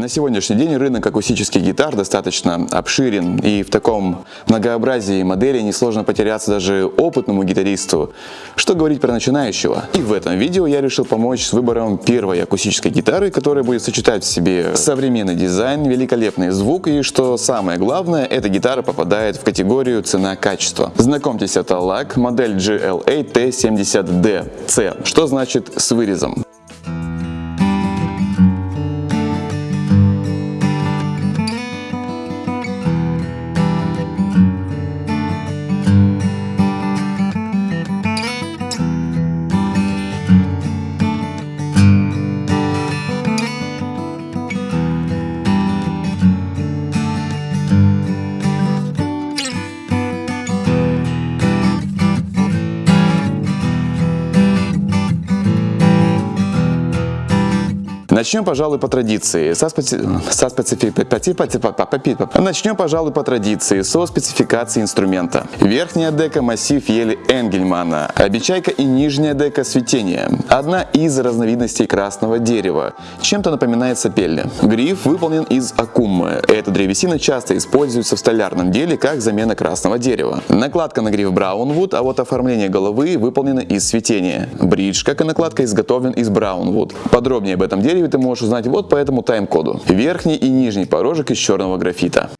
На сегодняшний день рынок акустических гитар достаточно обширен, и в таком многообразии моделей несложно потеряться даже опытному гитаристу. Что говорить про начинающего? И в этом видео я решил помочь с выбором первой акустической гитары, которая будет сочетать в себе современный дизайн, великолепный звук и, что самое главное, эта гитара попадает в категорию цена-качество. Знакомьтесь, это LAC модель GLA T70D C, что значит с вырезом. Начнем, пожалуй, по традиции. Со специ... со специфи... Начнем, пожалуй, по традиции, со спецификации инструмента. Верхняя дека массив ели Энгельмана, обечайка и нижняя дека светения. Одна из разновидностей красного дерева. Чем-то напоминает сапельня. Гриф выполнен из акуммы. Эта древесина часто используется в столярном деле как замена красного дерева. Накладка на гриф Браунвуд, а вот оформление головы выполнено из светения. Бридж, как и накладка, изготовлен из Браунвуд. Подробнее об этом дереве ты можешь узнать вот по этому тайм-коду. Верхний и нижний порожек из черного графита.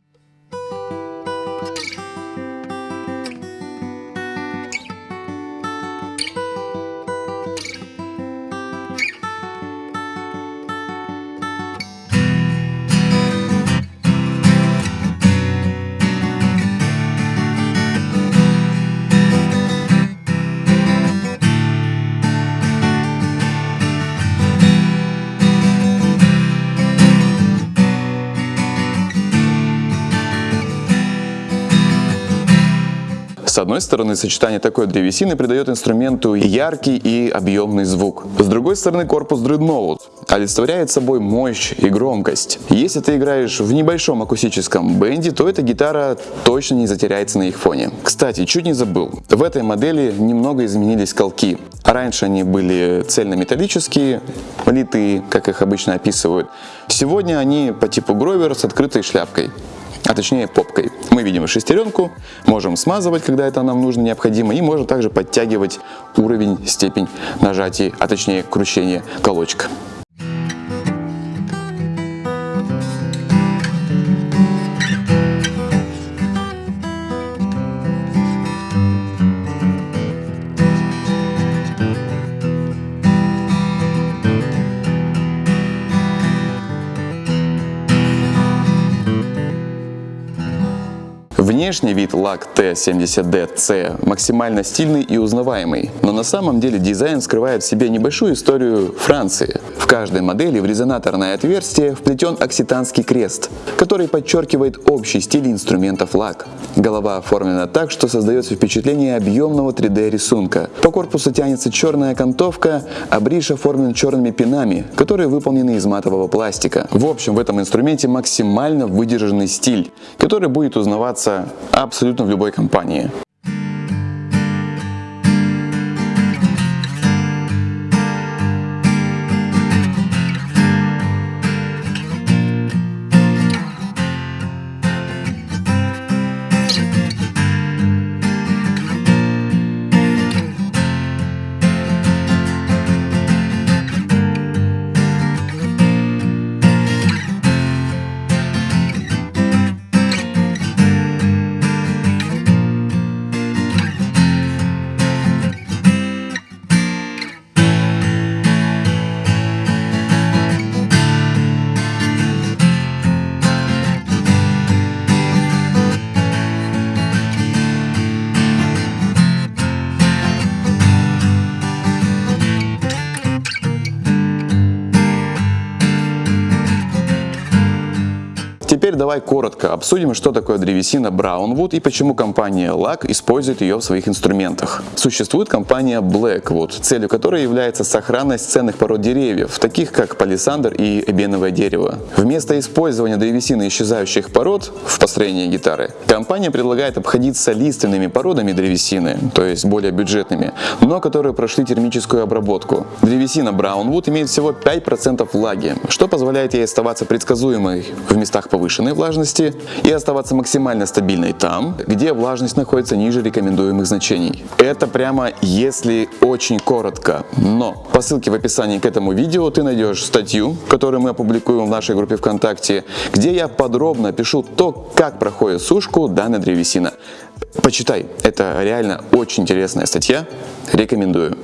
С одной стороны, сочетание такой древесины придает инструменту яркий и объемный звук. С другой стороны, корпус Dreadnought олицетворяет собой мощь и громкость. Если ты играешь в небольшом акустическом бенде, то эта гитара точно не затеряется на их фоне. Кстати, чуть не забыл, в этой модели немного изменились колки. Раньше они были цельнометаллические, литые, как их обычно описывают. Сегодня они по типу Гровер с открытой шляпкой а точнее попкой. Мы видим шестеренку, можем смазывать, когда это нам нужно, необходимо, и можем также подтягивать уровень, степень нажатия, а точнее кручения колочка. Внешний вид LAC T70DC максимально стильный и узнаваемый, но на самом деле дизайн скрывает в себе небольшую историю Франции. В каждой модели в резонаторное отверстие вплетен окситанский крест, который подчеркивает общий стиль инструментов LAC. Голова оформлена так, что создается впечатление объемного 3D рисунка. По корпусу тянется черная окантовка, а бридж оформлен черными пинами, которые выполнены из матового пластика. В общем, в этом инструменте максимально выдержанный стиль, который будет узнаваться абсолютно в любой компании. Теперь давай коротко обсудим, что такое древесина Brownwood и почему компания LAC использует ее в своих инструментах. Существует компания Blackwood, целью которой является сохранность ценных пород деревьев, таких как палисандр и эбеновое дерево. Вместо использования древесины исчезающих пород в построении гитары, компания предлагает обходиться лиственными породами древесины, то есть более бюджетными, но которые прошли термическую обработку. Древесина Brownwood имеет всего 5% влаги, что позволяет ей оставаться предсказуемой в местах повышенной влажности и оставаться максимально стабильной там, где влажность находится ниже рекомендуемых значений. Это прямо если очень коротко, но по ссылке в описании к этому видео ты найдешь статью, которую мы опубликуем в нашей группе ВКонтакте, где я подробно пишу то, как проходит сушку данной древесина. Почитай, это реально очень интересная статья, рекомендую.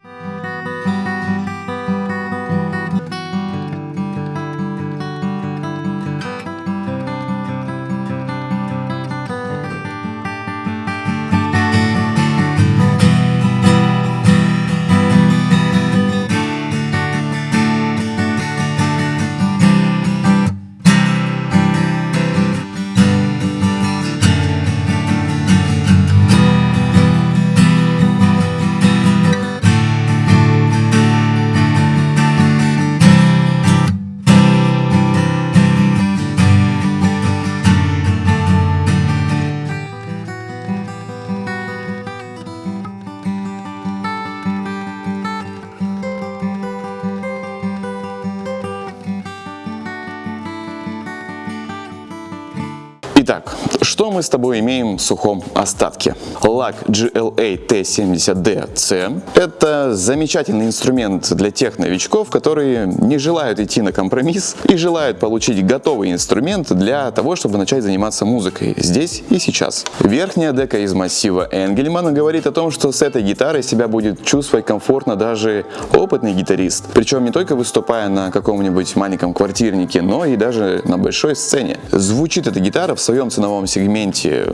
Итак, что мы с тобой имеем в сухом остатке? Лак GLA T70DC – это замечательный инструмент для тех новичков, которые не желают идти на компромисс и желают получить готовый инструмент для того, чтобы начать заниматься музыкой здесь и сейчас. Верхняя дека из массива Энгельмана говорит о том, что с этой гитарой себя будет чувствовать комфортно даже опытный гитарист. Причем не только выступая на каком-нибудь маленьком квартирнике, но и даже на большой сцене. Звучит эта гитара в своем ценовом сегменте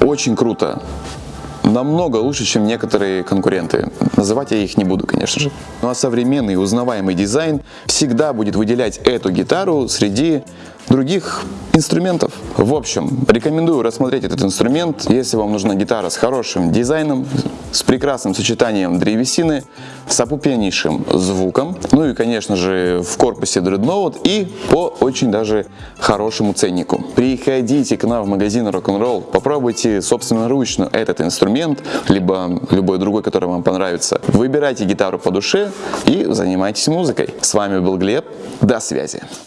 очень круто. Намного лучше, чем некоторые конкуренты. Называть я их не буду, конечно же. Ну а современный узнаваемый дизайн всегда будет выделять эту гитару среди других инструментов. В общем, рекомендую рассмотреть этот инструмент, если вам нужна гитара с хорошим дизайном, с прекрасным сочетанием древесины, с опупеннейшим звуком, ну и, конечно же, в корпусе Dreadnought и по очень даже хорошему ценнику. Приходите к нам в магазин Rock'n'Roll, попробуйте собственноручно этот инструмент, либо любой другой, который вам понравится. Выбирайте гитару по душе и занимайтесь музыкой. С вами был Глеб, до связи.